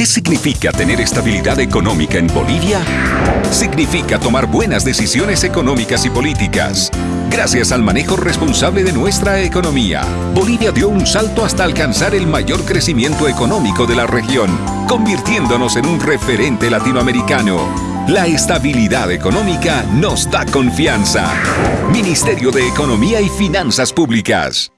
¿Qué significa tener estabilidad económica en Bolivia? Significa tomar buenas decisiones económicas y políticas. Gracias al manejo responsable de nuestra economía, Bolivia dio un salto hasta alcanzar el mayor crecimiento económico de la región, convirtiéndonos en un referente latinoamericano. La estabilidad económica nos da confianza. Ministerio de Economía y Finanzas Públicas.